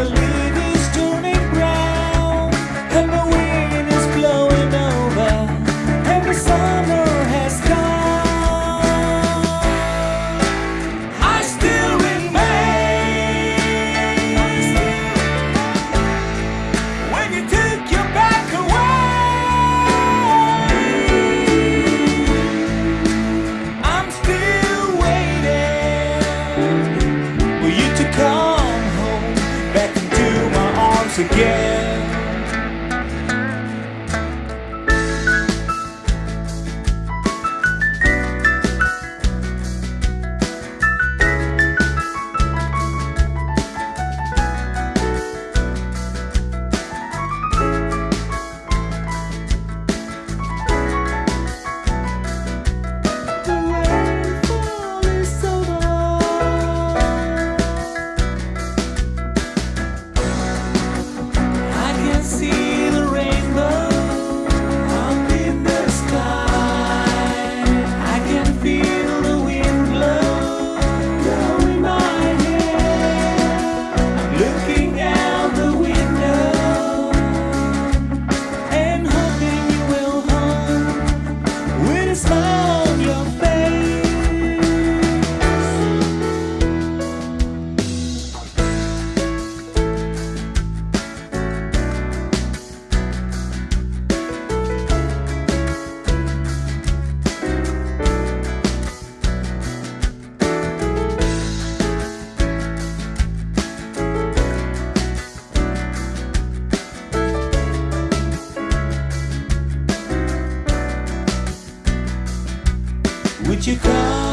out. Again. Would you come?